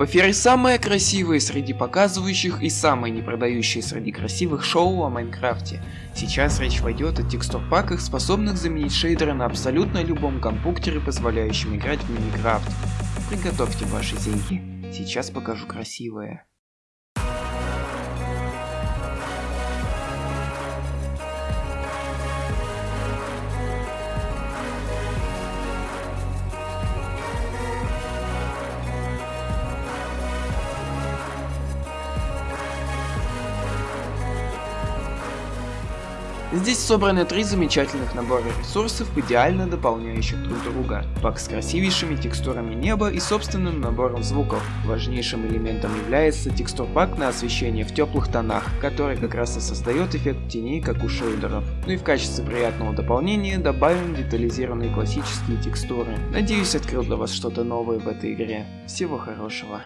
Паферы самые красивые среди показывающих и самые не продающие среди красивых шоу о Майнкрафте. Сейчас речь пойдет о текстур-паках, способных заменить шейдеры на абсолютно любом компьютере, позволяющем играть в Миникрафт. Приготовьте ваши деньги. Сейчас покажу красивое. Здесь собраны три замечательных набора ресурсов, идеально дополняющих друг друга. Пак с красивейшими текстурами неба и собственным набором звуков. Важнейшим элементом является текстур пак на освещение в теплых тонах, который как раз и создает эффект теней, как у шейдеров. Ну и в качестве приятного дополнения добавим детализированные классические текстуры. Надеюсь открыл для вас что-то новое в этой игре. Всего хорошего.